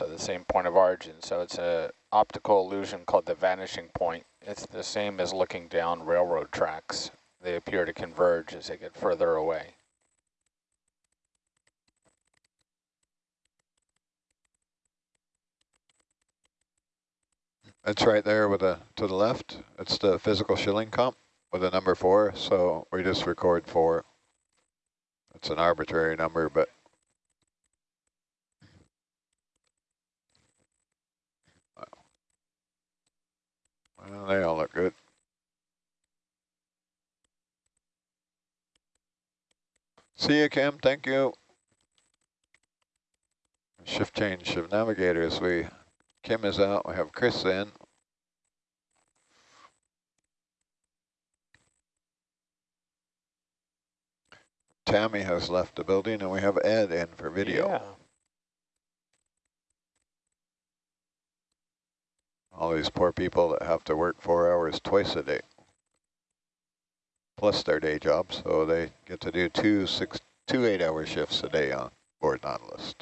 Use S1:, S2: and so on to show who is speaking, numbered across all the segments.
S1: so the same point of origin. So it's a optical illusion called the vanishing point. It's the same as looking down railroad tracks. They appear to converge as they get further away.
S2: It's right there with a to the left. It's the physical shilling comp with a number four. So we just record four. It's an arbitrary number, but well, they all look good. See you, Kim. Thank you. Shift change of navigators. We Kim is out. We have Chris in. Tammy has left the building, and we have Ed in for video.
S1: Yeah.
S2: All these poor people that have to work four hours twice a day, plus their day job, so they get to do two six two eight-hour shifts a day on board Nautilus.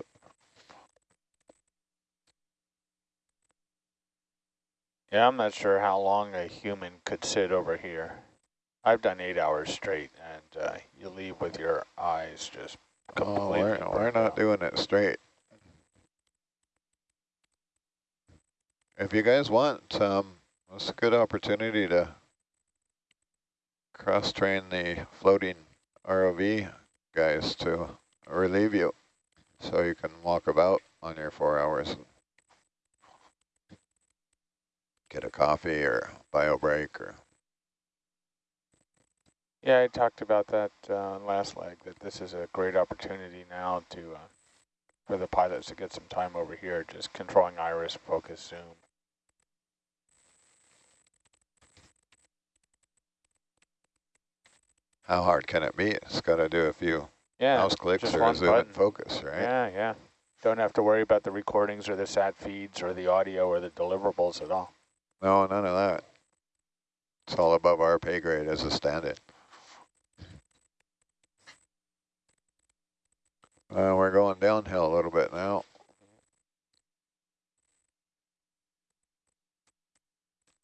S1: Yeah, I'm not sure how long a human could sit over here. I've done eight hours straight, and uh, you leave with your eyes just completely
S2: Oh, we're, we're not doing it straight. If you guys want, um, it's a good opportunity to cross-train the floating ROV guys to relieve you, so you can walk about on your four hours. Get a coffee or bio break or
S1: Yeah, I talked about that uh, last leg, that this is a great opportunity now to uh, for the pilots to get some time over here, just controlling iris, focus, zoom.
S2: How hard can it be? It's got to do a few
S1: Yeah,
S2: mouse clicks or zoom and focus, right?
S1: Yeah, yeah. Don't have to worry about the recordings or the sat feeds or the audio or the deliverables at all.
S2: No, none of that. It's all above our pay grade as a stand-in. Uh, we're going downhill a little bit now.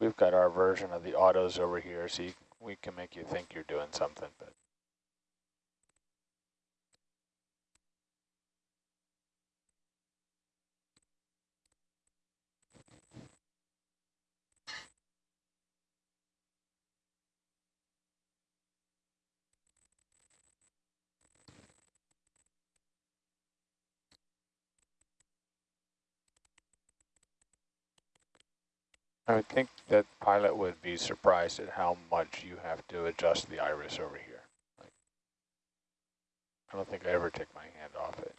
S1: We've got our version of the autos over here, so you, we can make you think you're doing something, but I would think that pilot would be surprised at how much you have to adjust the iris over here. Like, I don't think I ever take my hand off it.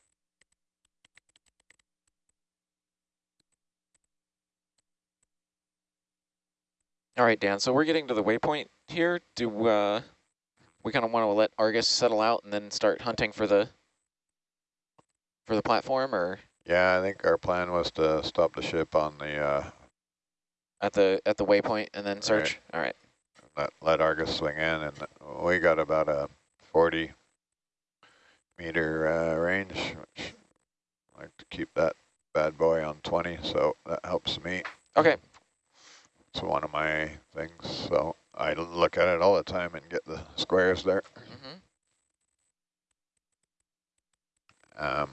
S3: All right, Dan, so we're getting to the waypoint here. Do uh, we kind of want to let Argus settle out and then start hunting for the for the platform or
S2: Yeah, I think our plan was to stop the ship on the, uh,
S3: at the at the waypoint and then search? All right.
S2: let, let Argus swing in, and we got about a 40 meter uh, range, which I like to keep that bad boy on 20, so that helps me.
S3: Okay.
S2: It's one of my things, so I look at it all the time and get the squares there.
S3: Mm-hmm.
S2: Um,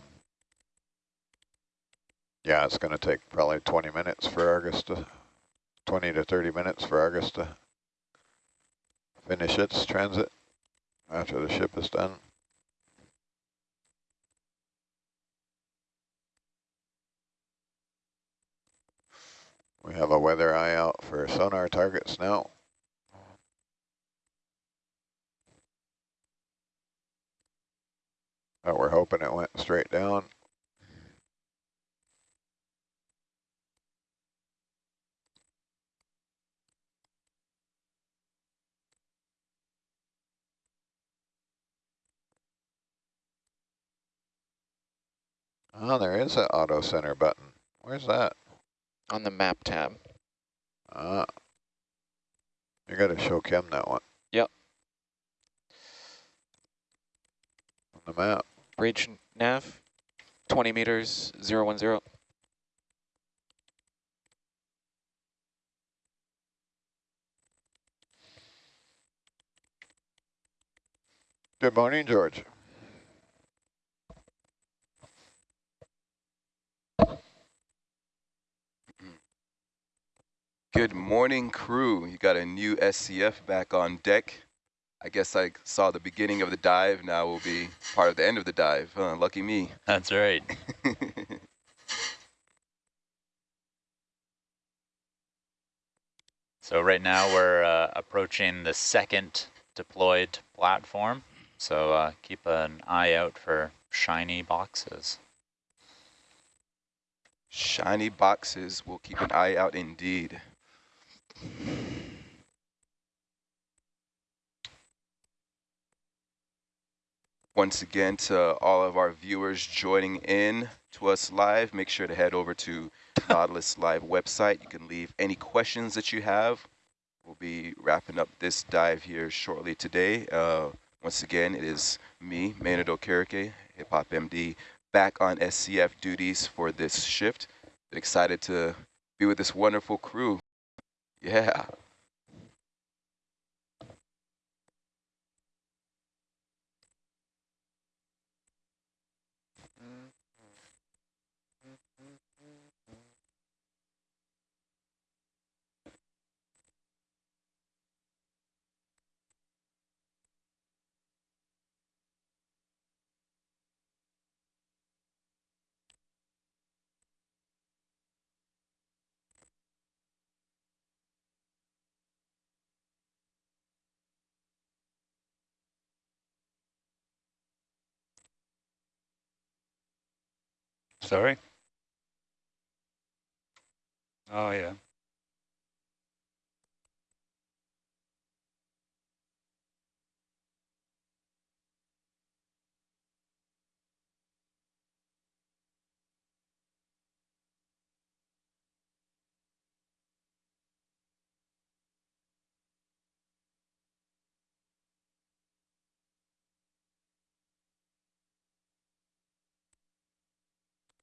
S2: yeah, it's going to take probably 20 minutes for Argus to, 20 to 30 minutes for Argus to finish its transit after the ship is done. We have a weather eye out for sonar targets now. But we're hoping it went straight down. Oh, there is an auto center button. Where's that?
S3: On the map tab.
S2: Ah. Uh, you got to show Kim that one.
S3: Yep.
S2: On the map.
S3: Reach nav, 20 meters, 010.
S2: Good morning, George.
S4: Good morning, crew. You got a new SCF back on deck. I guess I saw the beginning of the dive. Now we'll be part of the end of the dive. Huh, lucky me.
S5: That's right. So right now we're uh, approaching the second deployed platform. So uh, keep an eye out for shiny boxes.
S4: Shiny boxes. We'll keep an eye out indeed. Once again, to all of our viewers joining in to us live, make sure to head over to Nautilus Live website. You can leave any questions that you have. We'll be wrapping up this dive here shortly today. Uh, once again, it is me, Maynard Okereke, Hip Hop MD, back on SCF duties for this shift. Excited to be with this wonderful crew. Yeah.
S6: Sorry? Oh, yeah.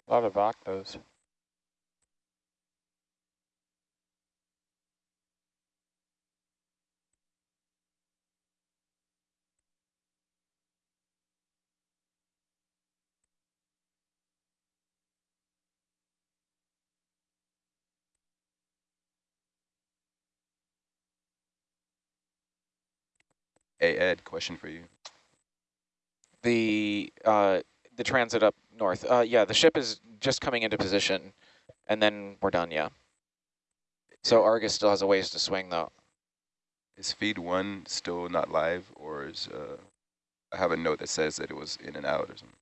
S1: A lot of octos.
S4: Hey, Ed, question for you.
S3: The uh, the transit up north. Uh, yeah, the ship is just coming into position, and then we're done. Yeah. So Argus still has a ways to swing, though.
S4: Is feed one still not live, or is uh, I have a note that says that it was in and out or something?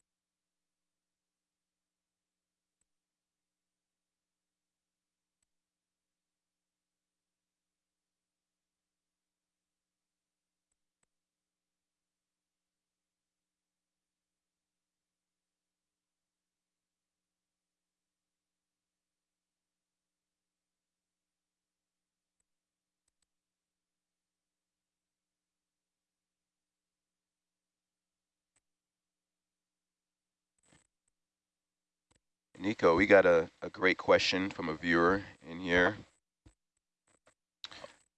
S4: Nico, we got a, a great question from a viewer in here.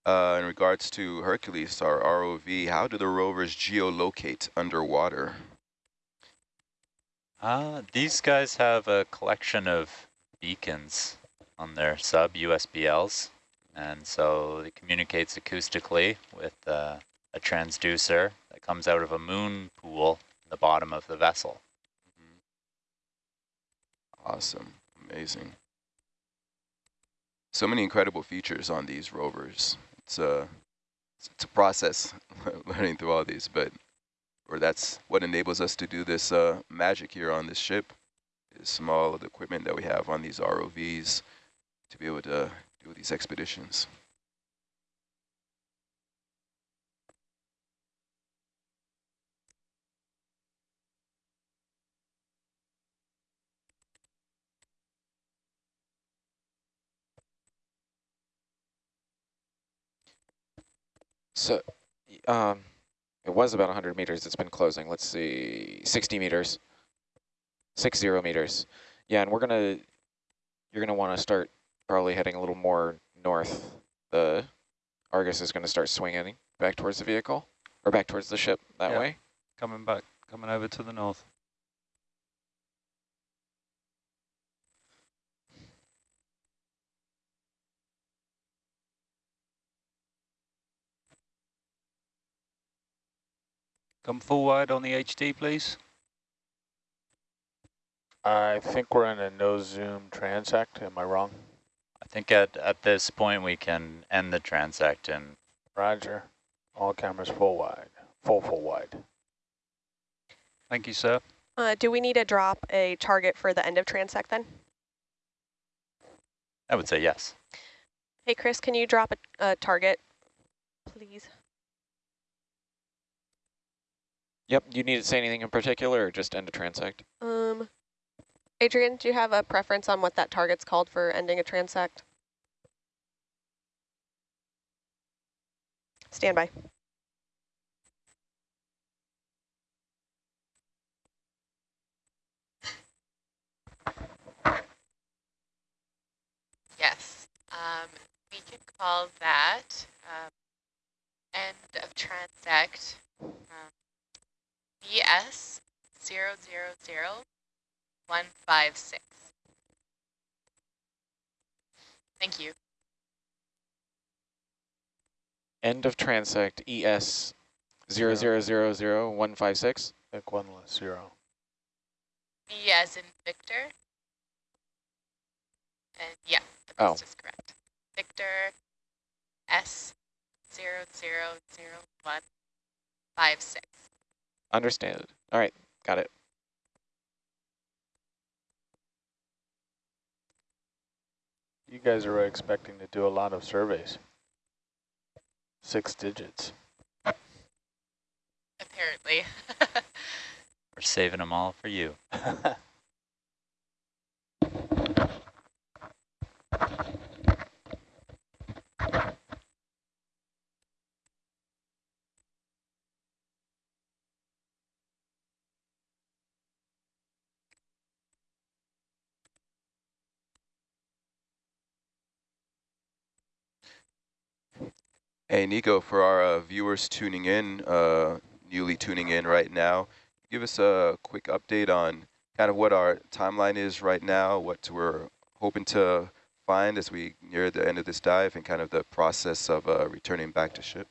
S4: Uh, in regards to Hercules, our ROV, how do the rovers geolocate underwater?
S5: Uh, these guys have a collection of beacons on their sub USBLs. And so it communicates acoustically with uh, a transducer that comes out of a moon pool in the bottom of the vessel.
S4: Awesome, amazing. So many incredible features on these rovers. It's a, it's a process learning through all these, but or that's what enables us to do this uh, magic here on this ship, is small the equipment that we have on these ROVs to be able to do these expeditions.
S3: So, um, it was about 100 meters. It's been closing. Let's see, 60 meters, six zero meters. Yeah, and we're gonna, you're gonna want to start probably heading a little more north. The Argus is gonna start swinging back towards the vehicle or back towards the ship that
S6: Yeah.
S3: way.
S6: Coming back, coming over to the north. Come full wide on the HD, please.
S1: I think we're in a no zoom transect. Am I wrong?
S5: I think at, at this point we can end the transect and
S1: Roger. All cameras full wide, full full wide.
S6: Thank you, sir.
S7: Uh, do we need to drop a target for the end of transect then?
S5: I would say yes.
S7: Hey, Chris, can you drop a, a target, please?
S3: Yep, Do you need to say anything in particular or just end a transect?
S7: Um, Adrian, do you have a preference on what that target's called for ending a transect? Stand by.
S8: Yes, um, we can call that um, end of transect BS zero zero zero one five six. Thank you.
S3: End of transect ES zero zero zero zero one five six.
S1: I think one less zero.
S8: B as in Victor. And yeah,
S3: Oh.
S8: that's just correct. Victor S zero zero zero one five six.
S3: Understand. All right, got it.
S1: You guys are expecting to do a lot of surveys. Six digits.
S8: Apparently.
S5: We're saving them all for you.
S4: Hey, Nico, for our uh, viewers tuning in, uh, newly tuning in right now, give us a quick update on kind of what our timeline is right now, what we're hoping to find as we near the end of this dive, and kind of the process of uh, returning back to ship.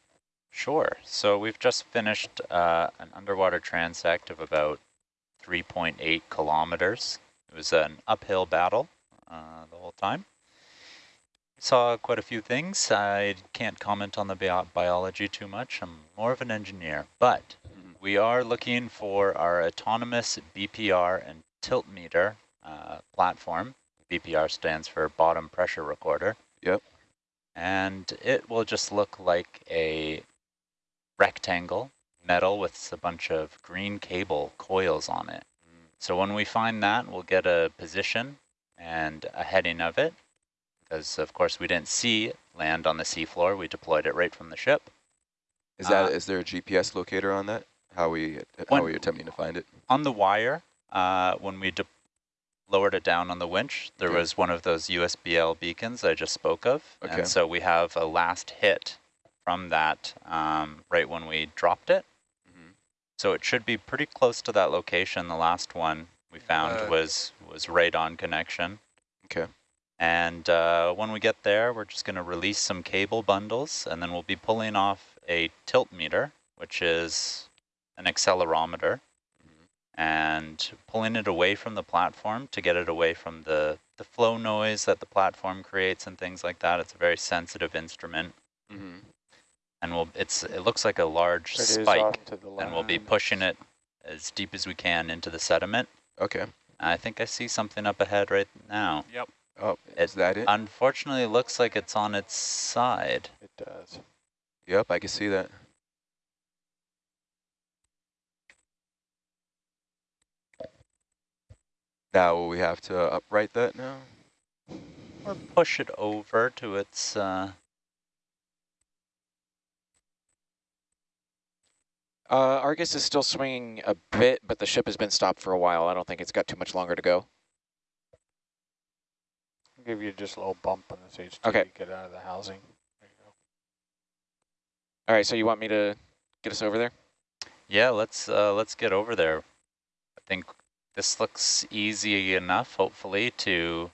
S5: Sure. So we've just finished uh, an underwater transect of about 3.8 kilometers. It was an uphill battle uh, the whole time. Saw quite a few things. I can't comment on the bio biology too much. I'm more of an engineer, but
S4: Mhm.
S5: we are looking for our autonomous BPR and tilt meter uh, platform. BPR stands for bottom pressure recorder.
S4: Yep.
S5: And it will just look like a rectangle metal with a bunch of green cable coils on it. So when we find that, we'll get a position and a heading of it. Because of course we didn't see land on the seafloor. We deployed it right from the ship.
S4: Is that
S5: Uh,
S4: is there a GPS locator on that? How we how we attempting to find it?
S5: On the wire, uh, when we de lowered it down on the winch, there
S4: Okay.
S5: was one of those USBL beacons I just spoke of.
S4: Okay.
S5: And so we have a last hit from that um, right when we dropped it.
S4: Mhm.
S5: So it should be pretty close to that location. The last one we found
S6: Uh,
S5: was was right on connection.
S4: Okay.
S5: And uh, when we get there, we're just going to release some cable bundles, and then we'll be pulling off a tilt meter, which is an accelerometer, and pulling it away from the platform to get it away from the, the flow noise that the platform creates and things like that. It's a very sensitive instrument,
S4: Mm-hmm.
S5: and we'll, it's, it looks like a large
S1: It is
S5: spike,
S1: off to the
S5: and we'll be pushing it as deep as we can into the sediment.
S4: Okay.
S5: I think I see something up ahead right now.
S4: Oh, is that it?
S5: Unfortunately, it looks like it's on its side.
S1: It does.
S4: Yep, I can see that. Now will we have to upright that now?
S5: Or push it over to its, uh,
S3: Uh, Argus is still swinging a bit, but the ship has been stopped for a while. I don't think it's got too much longer to go.
S1: I'll give you just a little bump on this HT.
S3: Okay.
S1: Get out of the housing. There you go.
S3: All right, so you want me to get us over there?
S5: Yeah, let's uh, let's get over there. I think this looks easy enough, hopefully, to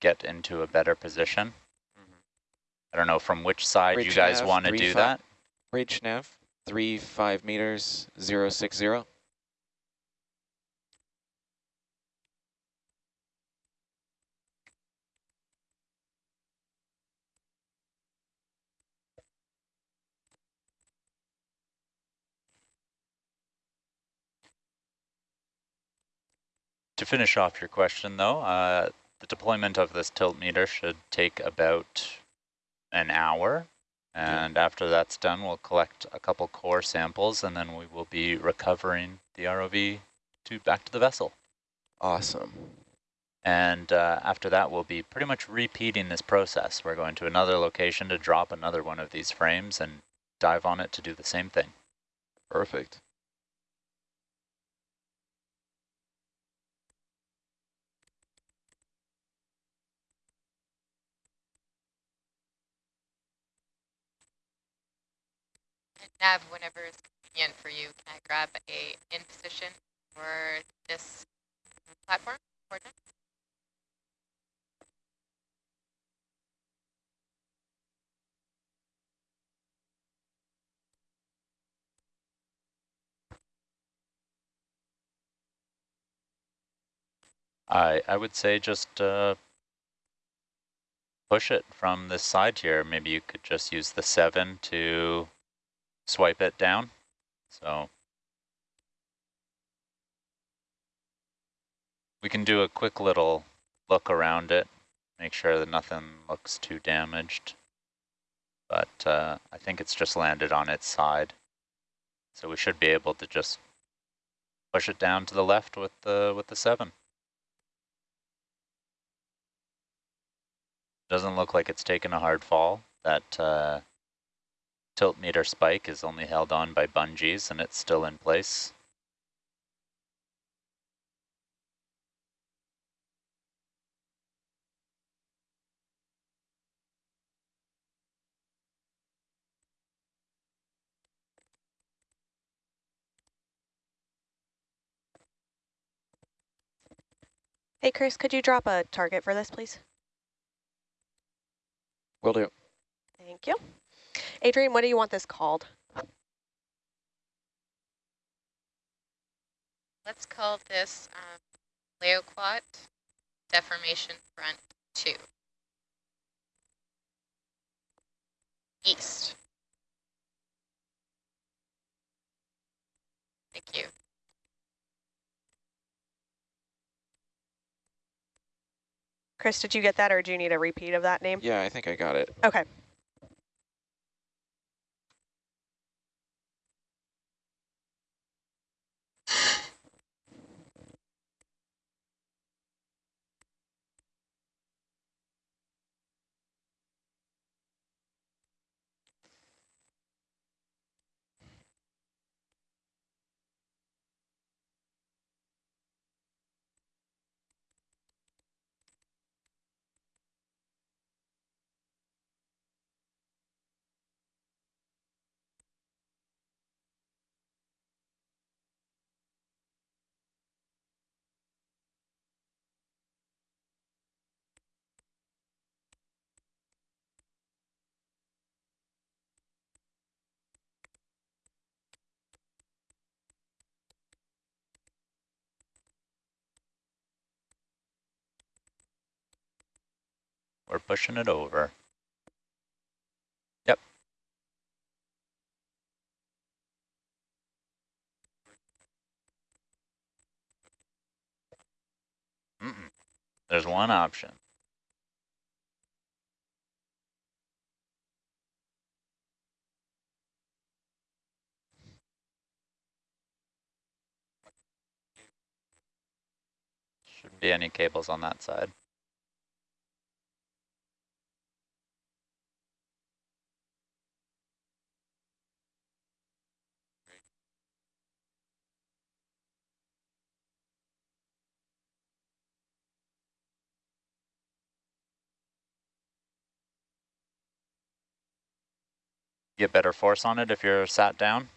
S5: get into a better position. I don't know from which side you guys
S3: nav,
S5: want to
S3: three
S5: do
S3: fi-
S5: that.
S3: Reach nav, three, five meters, zero, six, zero.
S5: To finish off your question, though, uh, the deployment of this tilt meter should take about an hour. And after that's done, we'll collect a couple core samples, and then we will be recovering the ROV to back to the vessel.
S3: Awesome.
S5: And uh, after that, we'll be pretty much repeating this process. We're going to another location to drop another one of these frames and dive on it to do the same thing.
S4: Perfect.
S8: Nav, whenever it's convenient for you, can I grab a in position for this platform coordinate?
S5: I, I would say just uh, push it from this side here. Maybe you could just use the 7 to swipe it down. So we can do a quick little look around it, make sure that nothing looks too damaged. But uh, I think it's just landed on its side. So we should be able to just push it down to the left with the with the 7. Doesn't look like it's taken a hard fall. That uh, tilt meter spike is only held on by bungees and it's still in place.
S7: Hey, Chris, could you drop a target for this, please?
S3: Will do.
S7: Thank you. Adrian, what do you want this called?
S8: Let's call this um, Laoquat Deformation Front 2. East. Thank you.
S7: Chris, did you get that or do you need a repeat of that name?
S3: Yeah, I think I got it.
S7: Okay.
S5: We're pushing it over. Yep. Mm -mm. There's one option. Shouldn't be any cables on that side. get better force on it if you're sat down.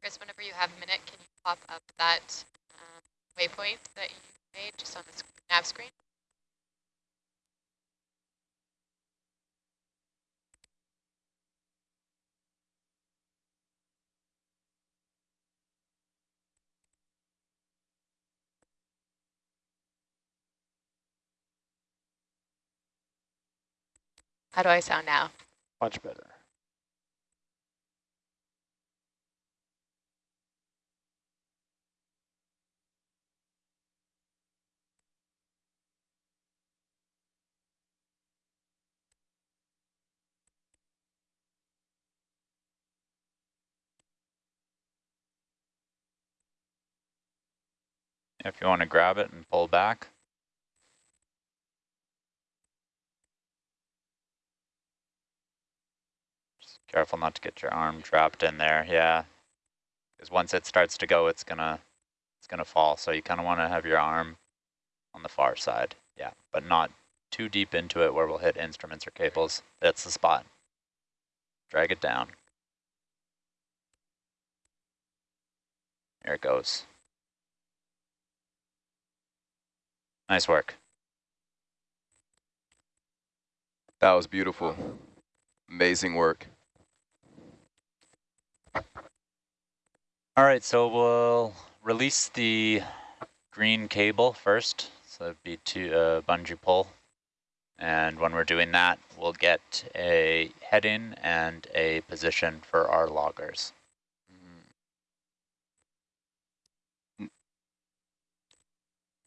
S8: Chris, whenever you have a minute, can you pop up that um, waypoint that you made just on the sc nav screen? How do I sound now?
S1: Much better.
S5: If you want to grab it and pull back. Careful not to get your arm trapped in there. Yeah, because once it starts to go, it's gonna it's gonna fall. So you kind of want to have your arm on the far side. Yeah, but not too deep into it where we'll hit instruments or cables. That's the spot. Drag it down. There it goes. Nice work.
S4: That was beautiful. Amazing work.
S5: All right, so we'll release the green cable first. So that'd be to uh, bungee pull. And when we're doing that, we'll get a heading and a position for our loggers.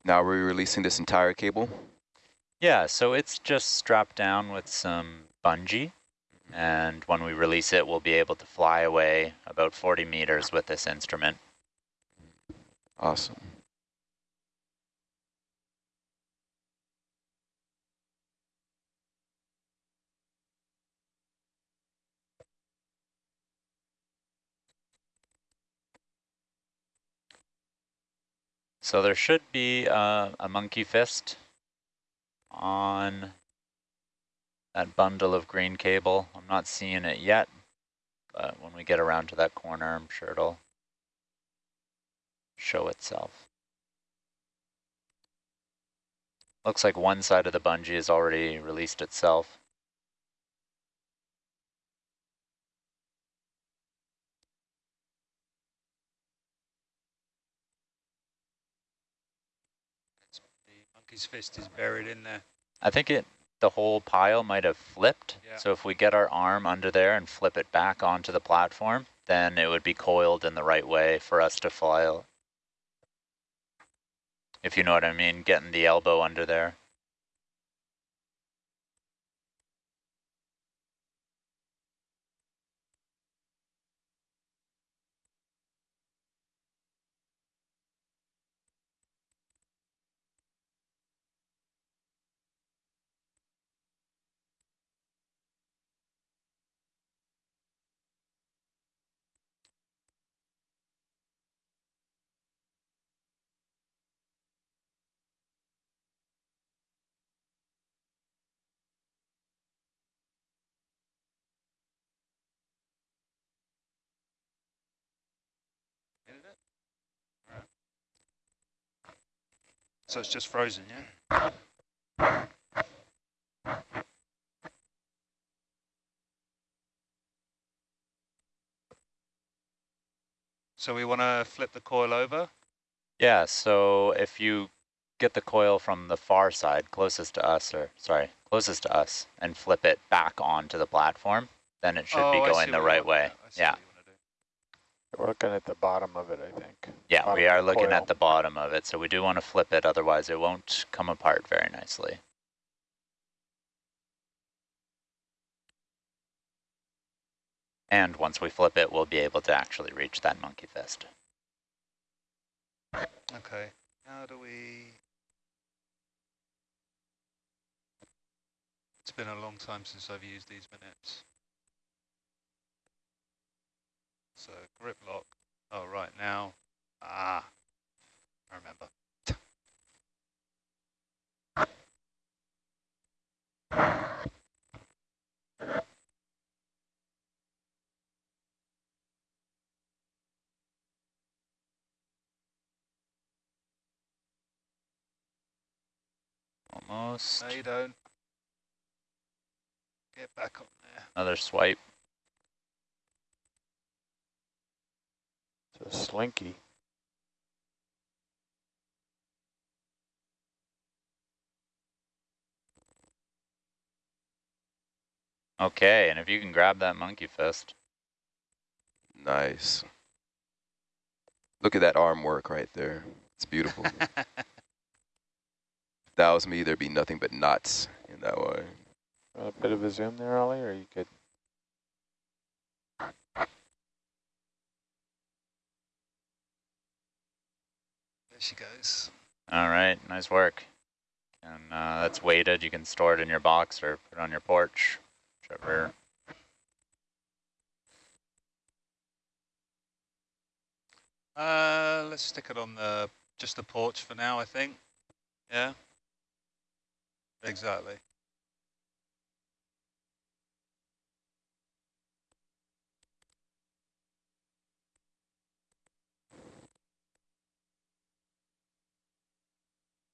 S4: Now we're releasing this entire cable.
S5: Yeah, so it's just strapped down with some bungee. And when we release it, we'll be able to fly away about 40 meters with this instrument.
S4: Awesome.
S5: So there should be uh, a monkey fist on that bundle of green cable. I'm not seeing it yet, but when we get around to that corner, I'm sure it'll show itself. Looks like one side of the bungee has already released itself.
S6: The monkey's fist is buried in there.
S5: I think it the whole pile might have flipped.
S6: Yeah.
S5: So if we get our arm under there and flip it back onto the platform, then it would be coiled in the right way for us to fly out. If you know what I mean, getting the elbow under there.
S6: So it's just frozen, yeah? So we want to flip the coil over?
S5: Yeah, so if you get the coil from the far side, closest to us, or sorry, closest to us, and flip it back onto the platform, then it should
S6: Oh,
S5: be going the right way.
S6: now. I see
S5: Yeah.
S6: what you wanna do.
S1: We're looking at the bottom of it, I think.
S5: Yeah,
S1: Bottom
S5: we are looking
S1: coil.
S5: at the bottom of it, so we do want to flip it, otherwise it won't come apart very nicely. And once we flip it, we'll be able to actually reach that monkey fist.
S6: Okay, how do we... It's been a long time since I've used these minutes. So grip lock. Oh, right now. Ah, I remember.
S5: Almost.
S6: No, you don't. Get back up there.
S5: Another swipe.
S1: A slinky.
S5: Okay, and if you can grab that monkey fist.
S4: Nice. Look at that arm work right there. It's beautiful. if that was me, there'd be nothing but knots in that one.
S1: A bit of a zoom there, Ollie, or you could.
S6: She goes.
S5: All right, nice work. And uh, that's weighted. You can store it in your box or put it on your porch, whichever.
S6: Uh, let's stick it on the just the porch for now, I think. Yeah. Exactly.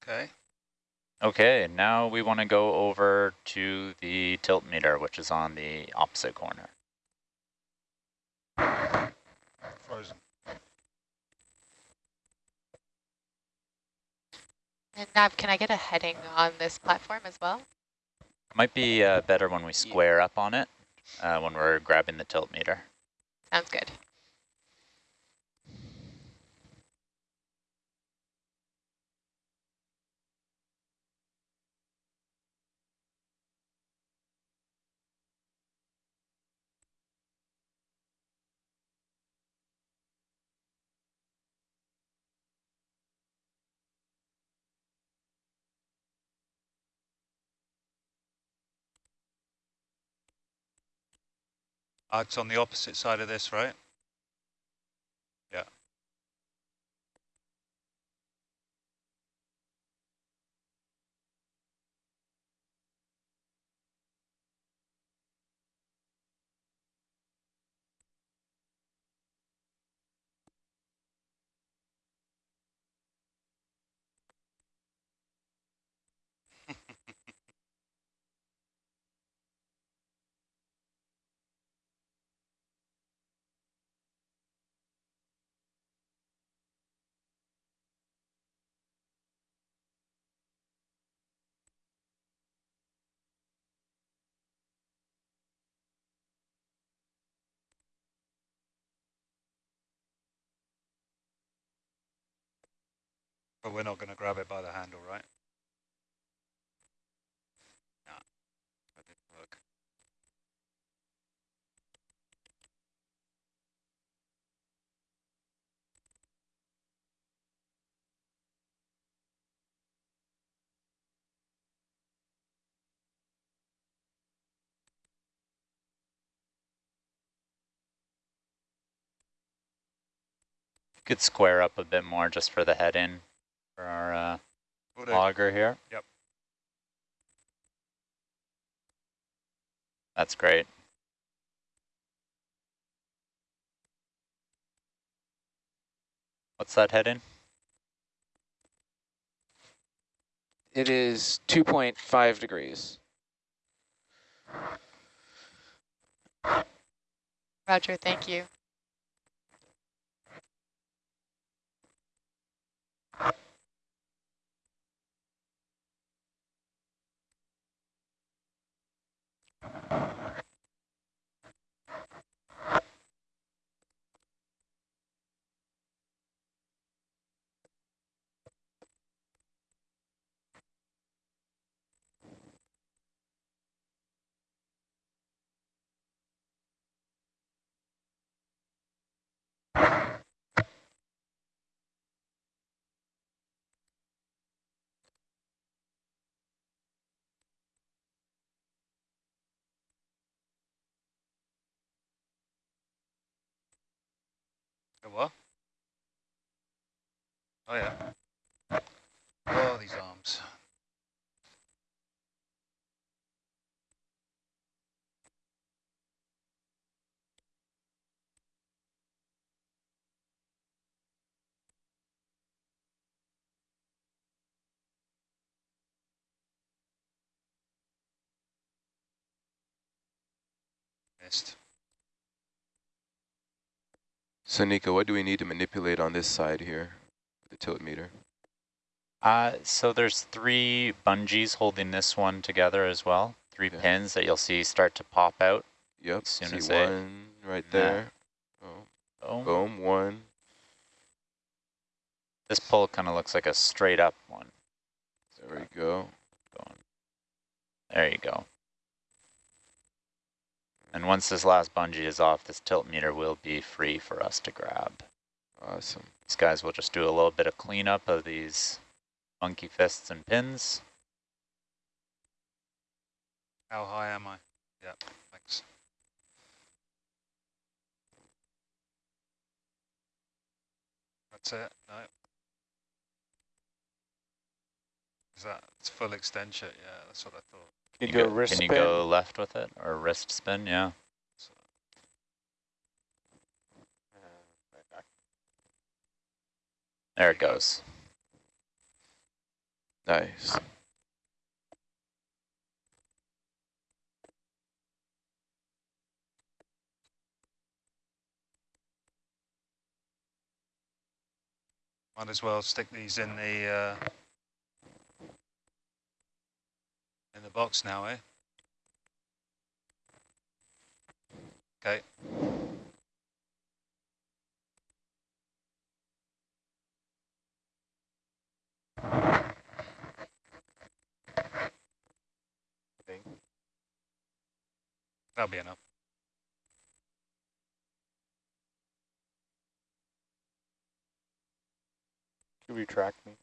S6: Okay.
S5: Okay, now we want to go over to the tilt meter, which is on the opposite corner.
S6: Frozen.
S8: And Nav, can I get a heading on this platform as well?
S5: Might be uh, better when we square up on it, uh, when we're grabbing the tilt meter.
S8: Sounds good.
S6: It's on the opposite side of this, right? Yeah. But we're not going to grab it by the handle, right? No. That didn't work.
S5: Could square up a bit more just for the head in for our uh,
S6: Will do.
S5: logger here.
S6: Yep.
S5: That's great. What's that head in?
S3: It is 2.5 degrees.
S8: Roger, thank you.
S6: A what? Oh yeah. Oh, these arms. Missed.
S4: So Nico, what do we need to manipulate on this side here? The tilt meter?
S5: Uh, so there's three bungees holding this one together as well. Three
S4: Okay.
S5: pins that you'll see start to pop out.
S4: Yep,
S5: As soon
S4: see
S5: as they-
S4: one right there. Oh,
S5: Oh,
S4: boom, one.
S5: this pull kind of looks like a straight up one.
S4: There we go.
S5: Going. There you go. And once this last bungee is off, this tilt meter will be free for us to grab.
S4: Awesome.
S5: These guys will just do a little bit of cleanup of these monkey fists and pins.
S6: How high am I? Yeah, thanks. That's it? No. Is that, it's full extension? Yeah, that's what I thought.
S1: Can you,
S5: go,
S1: do a wrist
S5: can you go left with it or wrist spin? Yeah.
S6: So,
S5: There it goes.
S4: Nice.
S6: might as well stick these in the uh, in the box now, eh? Okay. That'll be enough.
S1: You retract me?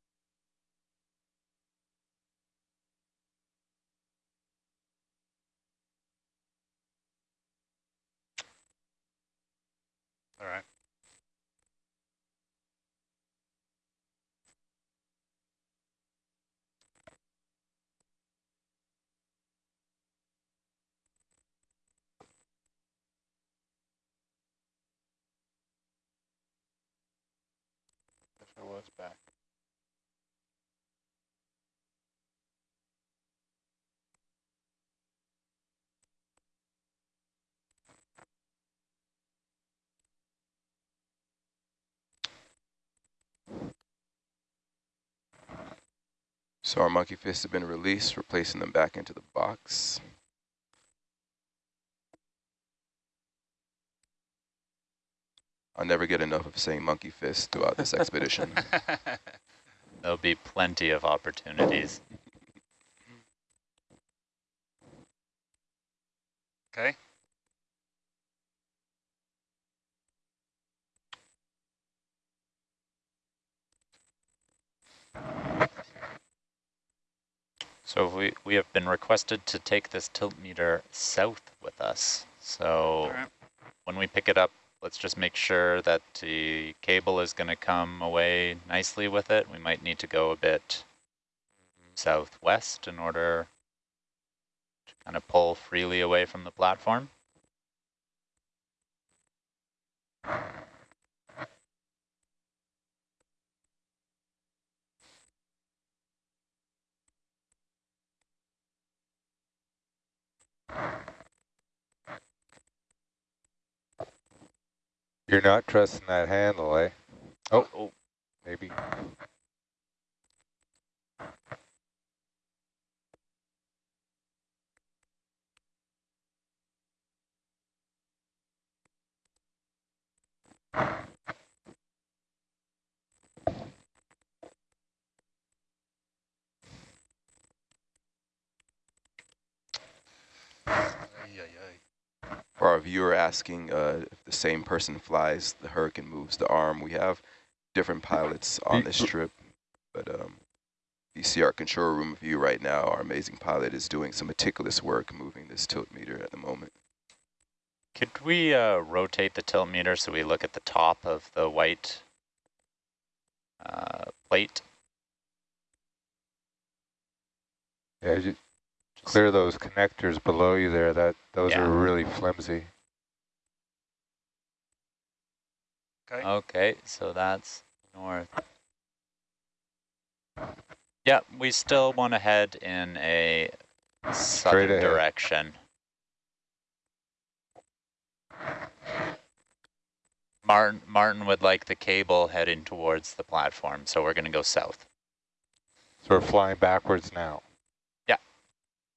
S6: All right.
S1: If I was back.
S4: So our monkey fists have been released, replacing them back into the box. I'll never get enough of saying monkey fist throughout this expedition.
S5: There'll be plenty of opportunities.
S6: okay.
S5: So we, we have been requested to take this tilt meter south with us. So
S6: All right.
S5: when we pick it up, let's just make sure that the cable is going to come away nicely with it. We might need to go a bit southwest in order to kind of pull freely away from the platform.
S9: You're not trusting that handle, eh? Oh,
S5: oh.
S9: maybe.
S4: For our viewer asking uh, if the same person flies the Hurricane moves the arm, we have different pilots on this trip, but um, you see our control room view right now. Our amazing pilot is doing some meticulous work moving this tilt meter at the moment.
S5: Could we uh, rotate the tilt meter so we look at the top of the white uh, plate?
S9: Yeah, you clear those connectors below you there. That those
S5: Yeah.
S9: are really flimsy.
S6: Okay.
S5: Okay, so that's north. Yeah, we still want to head in a southern
S9: ahead.
S5: direction. Martin, Martin would like the cable heading towards the platform, so we're going to go south.
S9: So we're flying backwards now.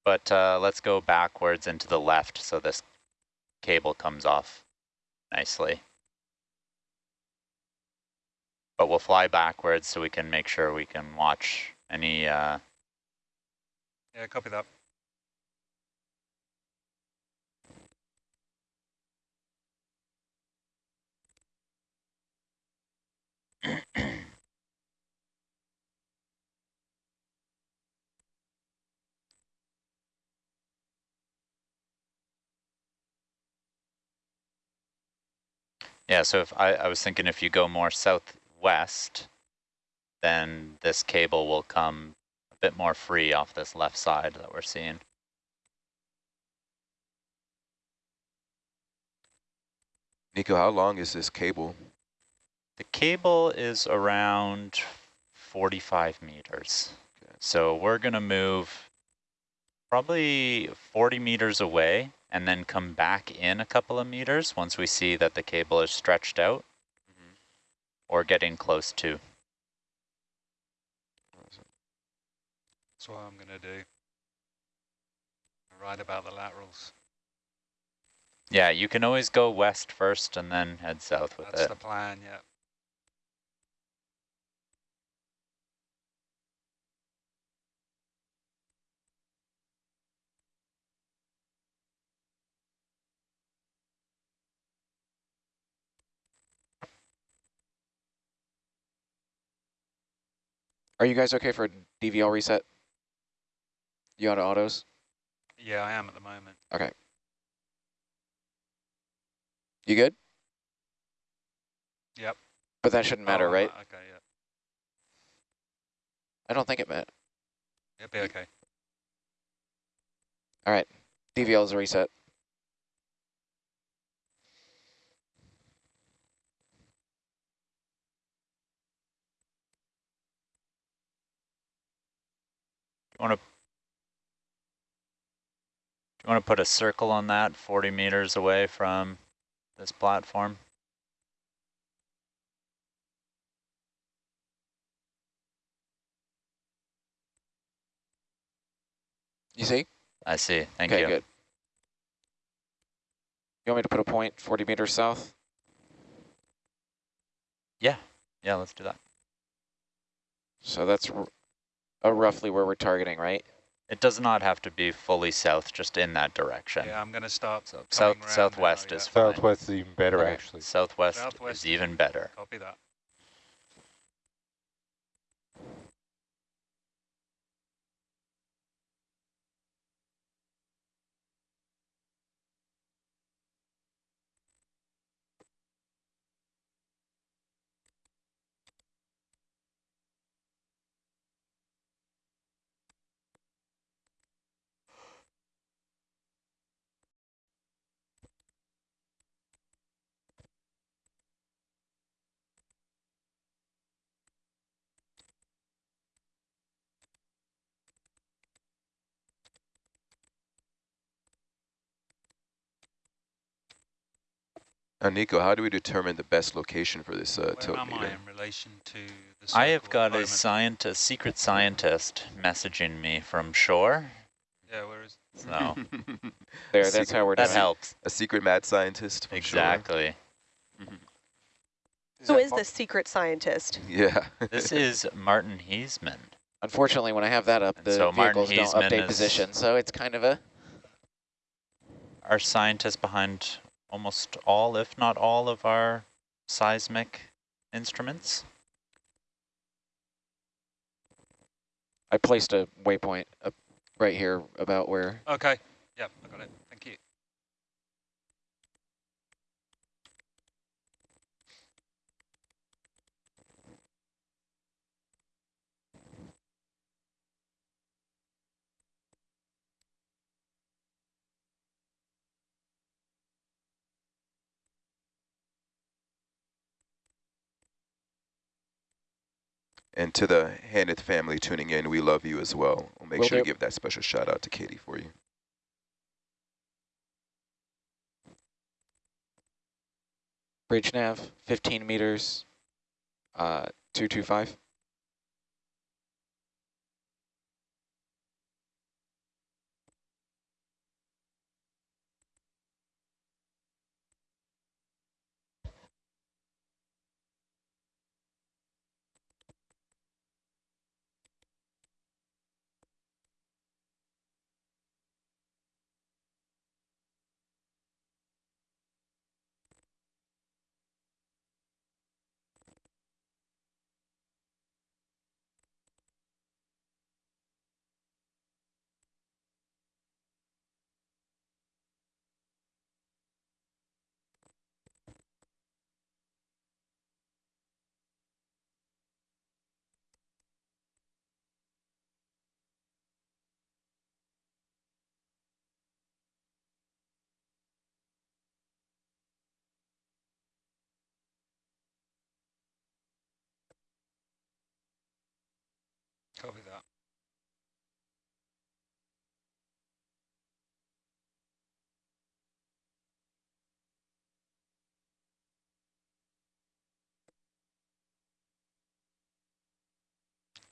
S5: But uh, let's go backwards and to the left so this cable comes off nicely. But we'll fly backwards so we can make sure we can watch any uh,
S6: Yeah, copy that.
S5: Yeah, so if I, I was thinking if you go more southwest, then this cable will come a bit more free off this left side that we're seeing.
S4: Nico, how long is this cable?
S5: The cable is around 45 meters. So we're going to move probably 40 meters away and then come back in a couple of meters once we see that the cable is stretched out mm-hmm. or getting close to.
S6: That's what I'm going to do. Right about the laterals.
S5: Yeah, you can always go west first and then head south with
S6: That's
S5: it.
S6: That's the plan, yeah.
S3: Are you guys okay for a DVL reset? You out of autos?
S6: Yeah, I am at the moment.
S3: Okay. You good?
S6: Yep.
S3: But that shouldn't matter,
S6: Oh,
S3: right?
S6: Okay, yeah.
S3: I don't think it meant.
S6: It'll be okay.
S3: All right. DVL is a reset.
S5: Want to you want to put a circle on that 40 meters away from this platform?
S3: You see?
S5: I see. Thank
S3: okay,
S5: you.
S3: good. You want me to put a point 40 meters south?
S5: Yeah. Yeah, let's do that.
S3: So that's r uh, roughly where we're targeting, right?
S5: It does not have to be fully south, just in that direction.
S6: Yeah, I'm going to stop.
S5: So south southwest
S6: now,
S5: is fine.
S9: Southwest is even better,
S3: Okay.
S9: actually.
S5: Southwest,
S6: Southwest.
S5: is even better.
S6: Copy that.
S4: Uh, Nico, how do we determine the best location for this uh,
S6: Where
S4: tilt
S6: am I in relation to the
S5: I have got a scientist, secret scientist messaging me from shore.
S6: Yeah, where is
S5: So
S3: There,
S4: A
S3: that's
S4: secret-
S3: how we're
S5: that
S3: doing it.
S5: helps.
S4: A secret mad scientist? from shore?
S5: Exactly.
S7: Who is this secret scientist?
S4: Yeah.
S5: This is Martin Heesemann.
S3: Unfortunately, when I have that up,
S5: And
S3: the
S5: so Martin
S3: vehicles don't
S5: Heesemann
S3: update
S5: is-
S3: position, so it's kind of a...
S5: our scientist behind almost all, if not all, of our seismic instruments.
S3: I placed a waypoint up right here about where...
S6: Okay. Yep, I got it. Thank you.
S4: And to the Hanneth family tuning in, we love you as well. We'll make
S3: Will
S4: sure to give that special shout out to Katie for you.
S3: Bridge nav, 15 meters, uh, 225.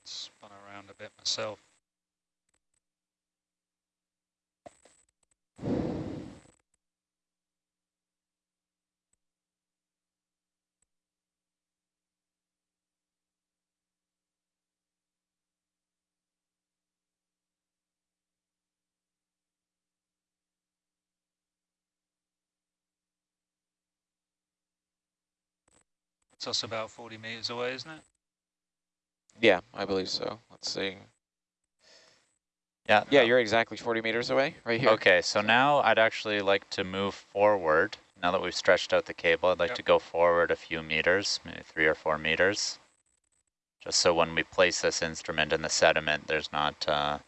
S6: Spun around a bit myself. It's us about 40 meters away, isn't it?
S3: Yeah, I believe so. Let's see.
S5: Yeah.
S3: Yeah, you're exactly 40 meters away, right here.
S5: Okay, so now I'd actually like to move forward. Now that we've stretched out the cable, I'd like
S6: Yep.
S5: to go forward a few meters, maybe three or four meters. Just so when we place this instrument in the sediment, there's not, uh,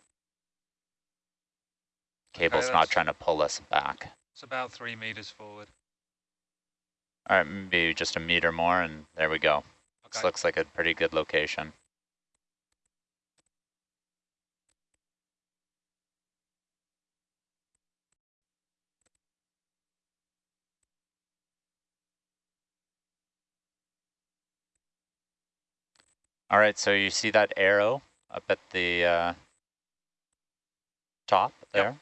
S5: cable's not trying to pull us back.
S6: It's about three meters forward.
S5: All right, maybe just a meter more and there we go. This looks like a pretty good location. All right, so you see that arrow up at the uh, top there?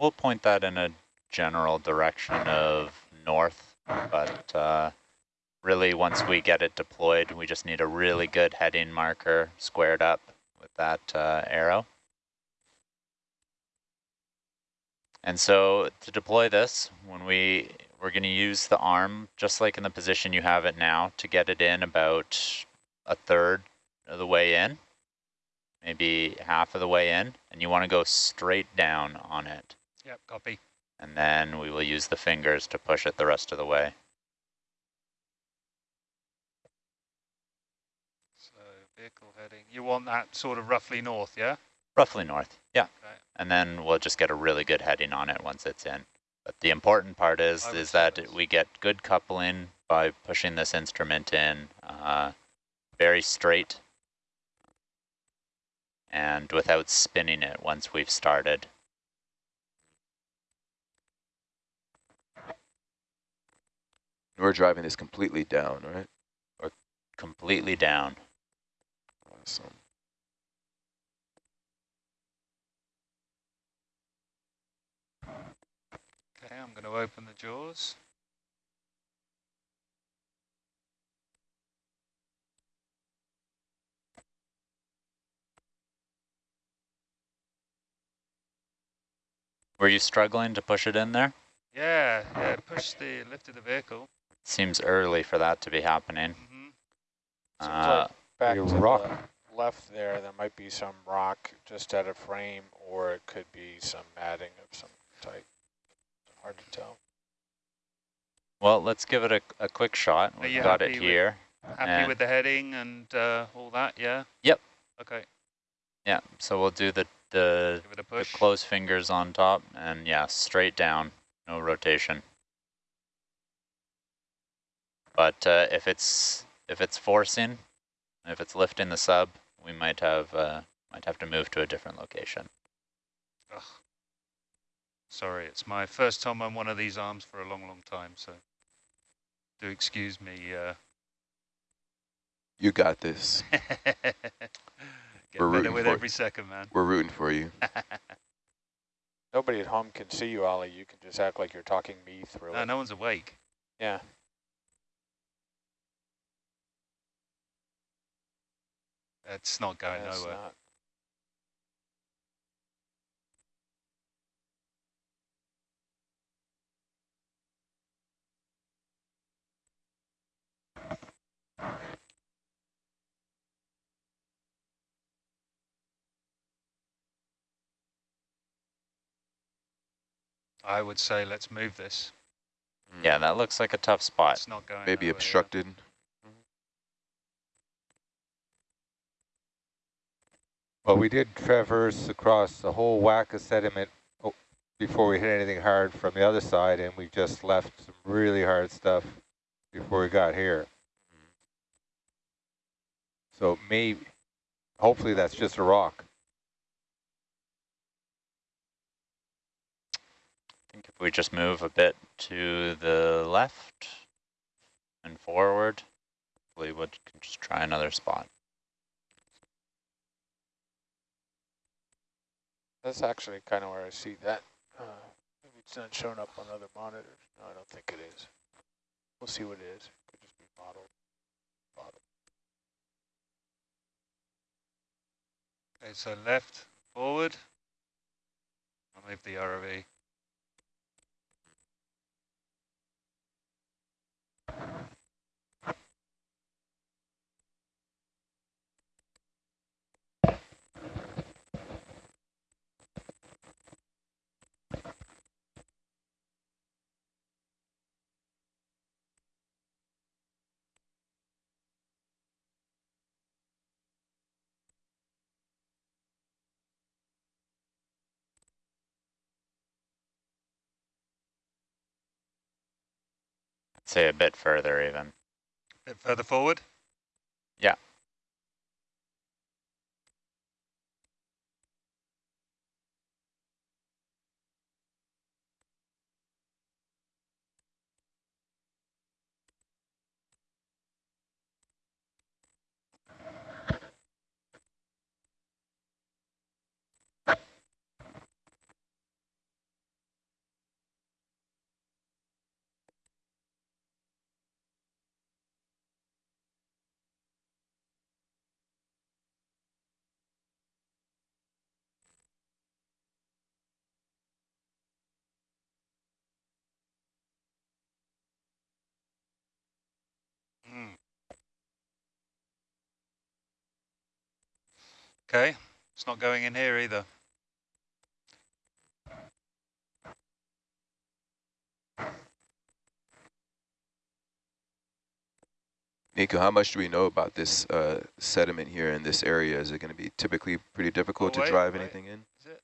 S5: We'll point that in a general direction of north, but uh, really once we get it deployed, we just need a really good heading marker squared up with that uh, arrow. And so to deploy this, when we, we're gonna use the arm, just like in the position you have it now, to get it in about a third of the way in, maybe half of the way in, and you wanna go straight down on it.
S6: Yep, copy.
S5: And then we will use the fingers to push it the rest of the way.
S6: So vehicle heading. You want that sort of roughly north, yeah?
S5: Roughly north, yeah.
S6: Okay.
S5: And then we'll just get a really good heading on it once it's in. But the important part is,
S6: I
S5: is that we get good coupling by pushing this instrument in uh, very straight and without spinning it once we've started.
S4: We're driving this completely down, right?
S5: Or completely down.
S4: Awesome.
S6: Okay, I'm going to open the jaws.
S5: Were you struggling to push it in there?
S6: Yeah, yeah, push the, lift of the vehicle.
S5: Seems early for that to be happening.
S6: hmm
S5: Uh,
S1: like back
S9: Your
S1: to
S9: rock.
S1: the left there, there might be some rock just at a frame, or it could be some matting of some type. Hard to tell.
S5: well, let's give it a, a quick shot.
S6: Are
S5: We've
S6: you
S5: got it
S6: happy with-
S5: here.
S6: Happy
S5: And-
S6: with the heading and uh, all that, yeah?
S5: Yep.
S6: Okay,
S5: Yeah, so we'll do the, the
S6: give it a
S5: The
S6: push.
S5: closed fingers on top, and yeah, straight down, no rotation. But uh, if it's if it's forcing, if it's lifting the sub, we might have uh, might have to move to a different location.
S6: Ugh. Sorry, it's my first time on one of these arms for a long, long time, so. Do excuse me. Uh,
S4: You got this.
S6: get
S4: We're rooting
S6: with
S4: for
S6: every second, man.
S4: We're rooting for you.
S1: Nobody at home can see you, Ollie. You can just act like you're talking me through
S6: no,
S1: it.
S6: no one's awake.
S1: Yeah.
S6: It's not going
S1: That's
S6: nowhere.
S1: not.
S6: I would say let's move this. Hmm.
S5: Yeah, that looks like a tough spot.
S6: It's not going
S4: Maybe
S6: nowhere, yeah.
S4: obstructed. Mm-hmm.
S9: Well, we did traverse across the whole whack of sediment oh, before we hit anything hard from the other side, and we just left some really hard stuff before we got here. Hmm. So maybe, hopefully that's just a rock.
S5: Think if we just move a bit to the left and forward, we would can just try another spot.
S1: That's actually kind of where I see that. Uh, maybe it's not showing up on other monitors. No, I don't think it is. We'll see what it is. Could just be modeled. modeled.
S6: Okay, so left, forward. I'll move the ROV.
S5: Say a bit further even.
S6: A bit further forward.
S5: Yeah.
S6: Mm. Okay, it's not going in here either.
S4: Nico, how much do we know about this uh, sediment here in this area? Is it going to be typically pretty difficult
S6: Oh, wait,
S4: to drive
S6: wait.
S4: anything in?
S6: Is it?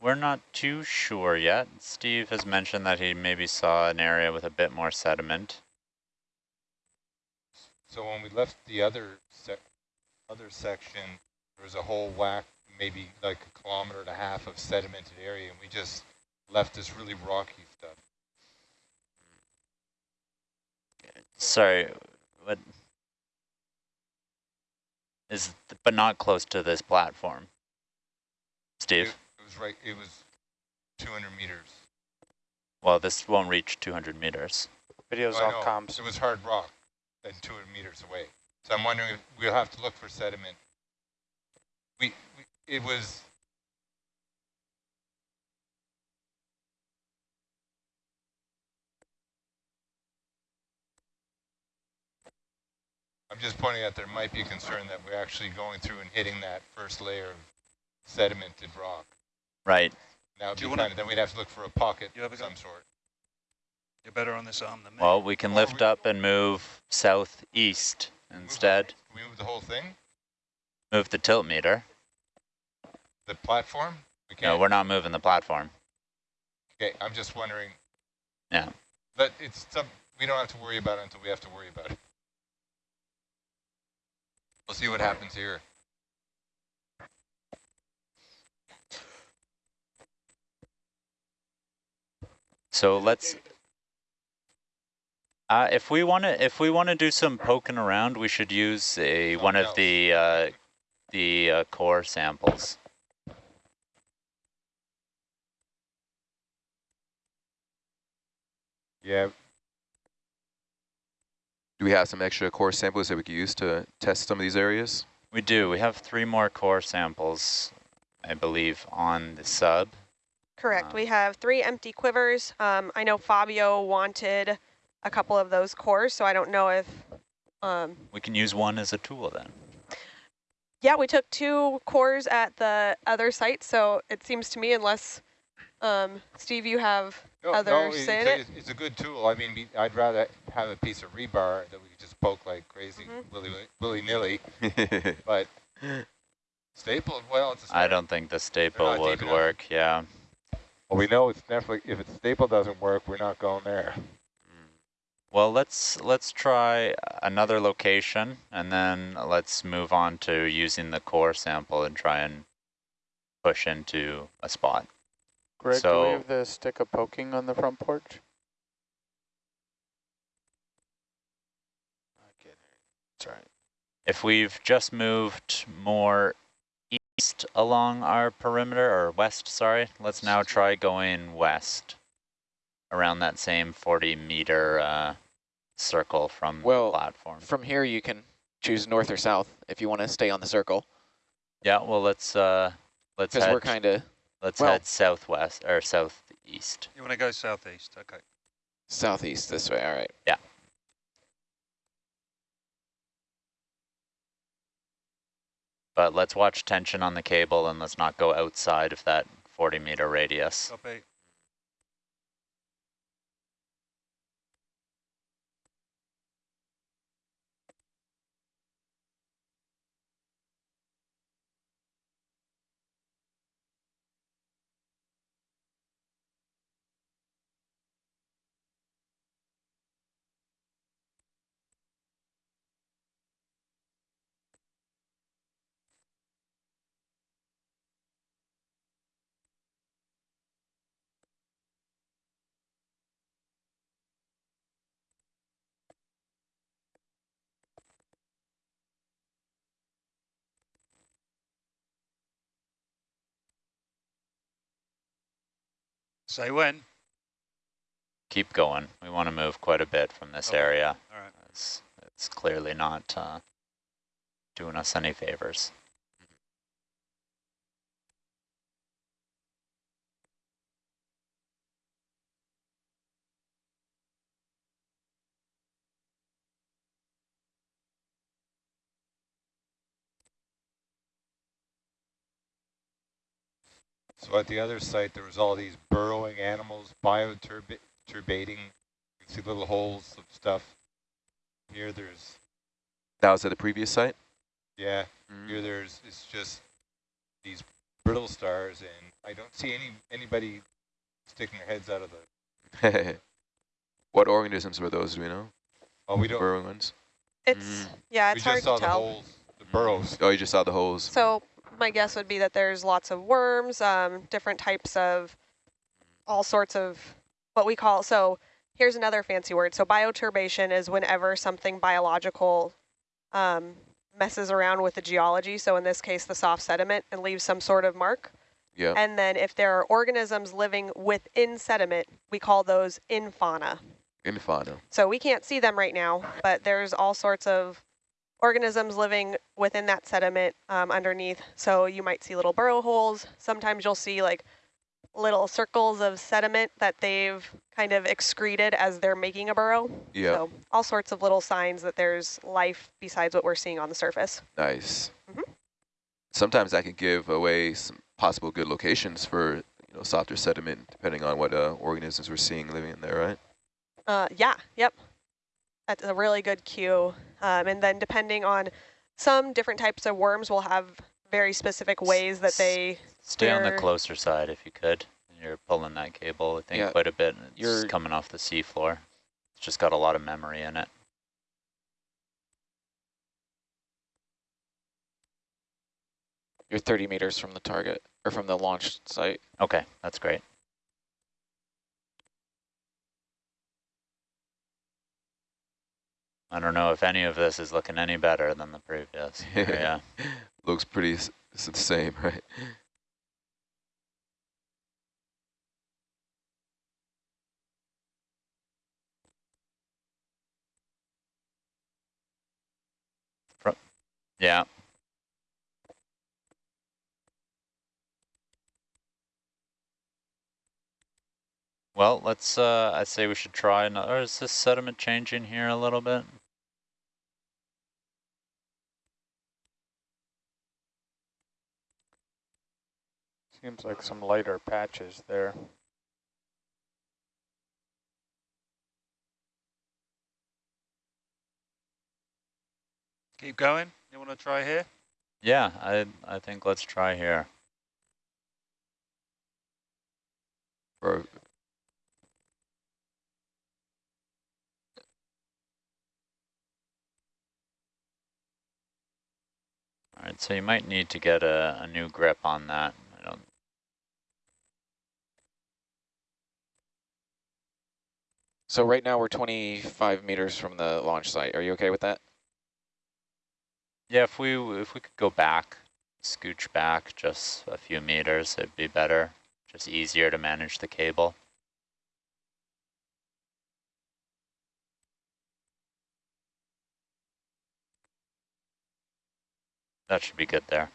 S5: We're not too sure yet. Steve has mentioned that he maybe saw an area with a bit more sediment.
S9: So when we left the other sec other section, there was a whole whack, maybe like a kilometer and a half of sedimented area, and we just left this really rocky stuff.
S5: Sorry, what is, th- but not close to this platform. Steve,
S9: it was right. It was 200 meters.
S5: well, this won't reach 200 meters.
S1: Videos oh,
S9: I
S1: off
S9: know,
S1: comms.
S9: It was hard rock, and 200 meters away. So I'm wondering if we'll have to look for sediment. We, we it was. I'm just pointing out there might be a concern that we're actually going through and hitting that first layer of sedimented rock.
S5: Right.
S9: That would
S6: Do you wanna-
S9: then we'd have to look for a pocket
S6: You have a
S9: of
S6: go?
S9: some sort.
S6: You're better on this arm than me.
S5: Well, we can
S9: Or
S5: lift
S9: we-
S5: up and move southeast
S9: Move the-
S5: instead.
S9: Can we move the whole thing?
S5: Move the tilt meter.
S9: The platform? We
S5: No, we're not moving the platform.
S9: Okay, I'm just wondering.
S5: Yeah.
S9: But it's some, we don't have to worry about it until we have to worry about it. We'll see what happens here.
S5: So let's Uh, if we want to, if we want to do some poking around, we should use a one of the uh, the uh, core samples.
S9: Yeah,
S4: Do we have some extra core samples that we could use to test some of these areas?
S5: We do. We have three more core samples, I believe, on the sub.
S7: Correct.
S5: Um,
S7: we have three empty quivers. Um, I know Fabio wanted a couple of those cores, so I don't know if. Um,
S5: We can use one as a tool then.
S7: yeah, we took two cores at the other site, so it seems to me, unless um, Steve, you have
S9: no,
S7: other
S9: no,
S7: say in
S9: it's,
S7: it.
S9: it's, it's a good tool. I mean, I'd rather have a piece of rebar that we could just poke like crazy,
S7: Mhm.
S9: willy willy nilly. But staple, well, it's a
S5: I
S9: start.
S5: don't think the staple would work. Yeah.
S9: Well, we know it's definitely if its staple doesn't work, we're not going there.
S5: Well, let's let's try another location, and then let's move on to using the core sample and try and push into a spot.
S1: Greg, do we have the stick of poking on the front porch? Okay, that's right.
S5: If we've just moved more east along our perimeter, or west, sorry, let's now try going west around that same 40 meter uh, circle from
S3: Well,
S5: the platform.
S3: From here, you can choose north or south if you want to stay on the circle,
S5: Yeah, well, let's uh, let's
S3: because
S5: head,
S3: we're kind of
S5: let's
S3: well-
S5: head southwest or southeast.
S6: You want to go southeast? Okay.
S3: southeast this way. All right. Yeah.
S5: But let's watch tension on the cable and let's not go outside of that 40 meter radius.
S6: Copy. Say when.
S5: Keep going. We want to move quite a bit from this
S6: Okay.
S5: area.
S6: All right.
S5: It's, it's clearly not uh, doing us any favors.
S9: So at the other site, there was all these burrowing animals, bioturbating. You can see little holes of stuff. Here, there's
S4: That was at the previous site?
S9: yeah.
S4: Mm.
S9: Here, there's it's just these brittle stars, and I don't see any anybody sticking their heads out of the.
S4: what organisms were those, do we know?
S9: Oh, we don't.
S4: Burrowing ones?
S7: it's
S4: Mm.
S7: yeah,
S9: we
S7: it's
S9: just
S7: hard
S9: saw
S7: to
S9: the holes, the burrows.
S4: Oh, you just saw the holes.
S7: So my guess would be that there's lots of worms, um, different types of all sorts of what we call, so here's another fancy word. So bioturbation is whenever something biological um, messes around with the geology. So in this case, the soft sediment and leaves some sort of mark.
S4: Yeah.
S7: And then if there are organisms living within sediment, we call those infauna.
S4: Infauna.
S7: So we can't see them right now, but there's all sorts of organisms living within that sediment um, underneath. So you might see little burrow holes. Sometimes you'll see like little circles of sediment that they've kind of excreted as they're making a burrow.
S4: Yeah.
S7: So all sorts of little signs that there's life besides what we're seeing on the surface.
S4: Nice.
S7: Mhm.
S4: Sometimes that can give away some possible good locations for you know softer sediment, depending on what uh, organisms we're seeing living in there, right?
S7: Uh, yeah, yep. That's a really good cue. Um, and then depending on some different types of worms will have very specific ways that they
S5: Stay on the closer side if you could. You're pulling that cable, I think,
S3: Yeah,
S5: quite a bit. and It's
S3: you're-
S5: coming off the seafloor. It's just got a lot of memory in it.
S3: You're 30 meters from the target, or from the launch site.
S5: Okay, that's great. I don't know if any of this is looking any better than the previous. yeah.
S4: Looks pretty the same, right?
S5: Yeah. Well, let's, uh, I say we should try another, is this sediment changing here a little bit?
S1: Seems like some lighter patches there.
S6: Keep going. You want to try here?
S5: Yeah, I, I think let's try here.
S4: Or
S5: All right, so you might need to get a, a new grip on that. I don't,
S3: So right now we're 25 meters from the launch site. Are you okay with that?
S5: yeah, if we if we could go back, scooch back just a few meters, it'd be better. Just easier to manage the cable. That should be good there.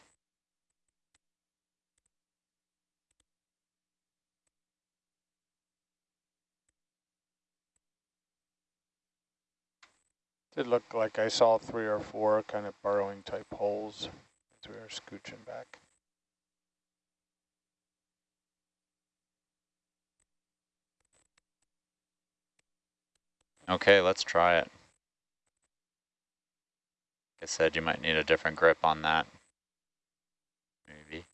S1: Did look like I saw three or four kind of burrowing type holes as we were scooching back.
S5: Okay, let's try it. Like I said, you might need a different grip on that. Maybe.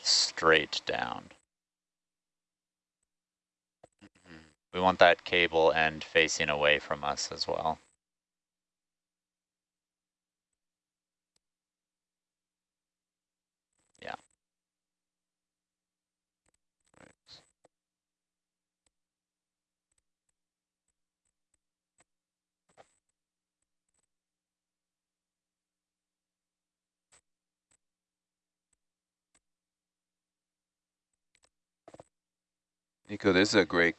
S5: Straight down. We want that cable end facing away from us as well. Yeah.
S4: Nico, this is a great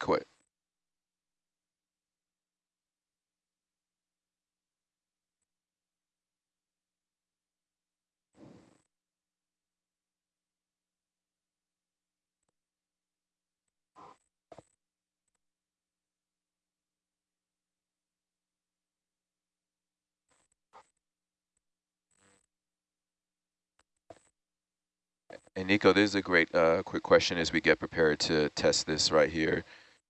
S4: And Nico, this is a great uh, quick question as we get prepared to test this right here.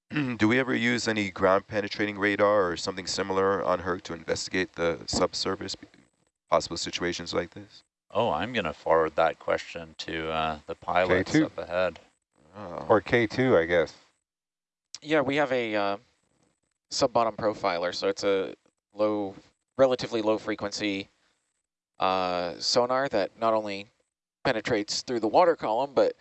S4: Do we ever use any ground penetrating radar or something similar on Herc to investigate the subsurface, possible situations like this?
S5: Oh, I'm going to forward that question to uh, the pilots
S9: K2.
S5: up ahead.
S4: Oh.
S9: Or K2, I guess.
S3: Yeah, we have a uh, sub-bottom profiler, so it's a low, relatively low frequency uh, sonar that not only penetrates through the water column, but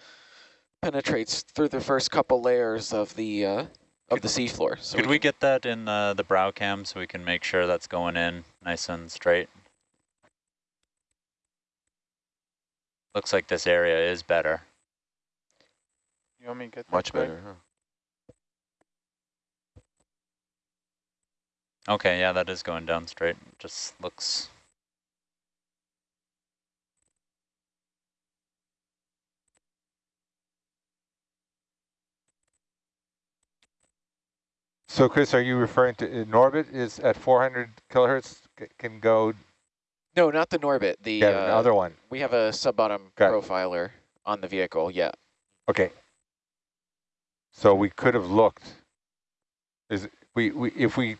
S3: penetrates through the first couple layers of the uh, of the seafloor. So
S5: Could we get that in uh, the brow cam so we can make sure that's going in nice and straight? Looks like this area is better.
S1: You want me to get that
S4: Much
S1: quick?
S4: better, huh?
S5: Okay, yeah, that is going down straight. Just looks...
S9: So Chris, are you referring to uh, Norbit is at 400 kilohertz can go
S3: No, not the Norbit. The
S9: yeah,
S3: uh,
S9: other one.
S3: we have a sub-bottom
S9: it.
S3: profiler on the vehicle. Yeah.
S9: Okay. So we could have looked. Is we, we if we